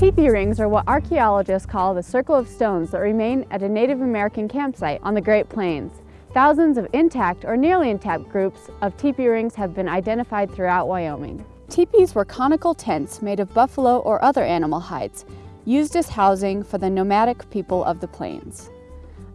Teepee rings are what archaeologists call the circle of stones that remain at a Native American campsite on the Great Plains. Thousands of intact or nearly intact groups of teepee rings have been identified throughout Wyoming. Teepees were conical tents made of buffalo or other animal hides, used as housing for the nomadic people of the plains.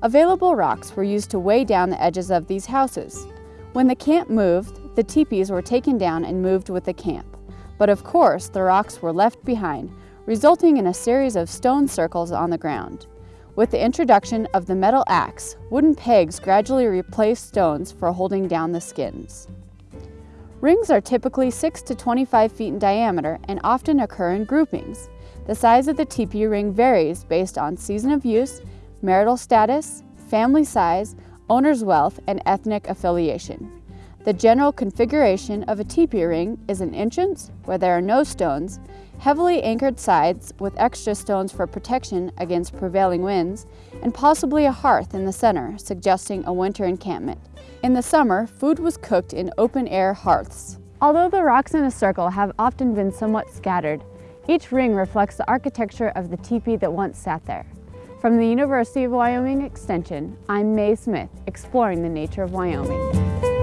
Available rocks were used to weigh down the edges of these houses. When the camp moved, the teepees were taken down and moved with the camp. But of course, the rocks were left behind, resulting in a series of stone circles on the ground. With the introduction of the metal axe, wooden pegs gradually replaced stones for holding down the skins. Rings are typically 6 to 25 feet in diameter and often occur in groupings. The size of the teepee ring varies based on season of use, marital status, family size, owner's wealth, and ethnic affiliation. The general configuration of a teepee ring is an entrance where there are no stones, heavily anchored sides with extra stones for protection against prevailing winds, and possibly a hearth in the center, suggesting a winter encampment. In the summer, food was cooked in open-air hearths. Although the rocks in a circle have often been somewhat scattered, each ring reflects the architecture of the teepee that once sat there. From the University of Wyoming Extension, I'm Mae Smith, exploring the nature of Wyoming.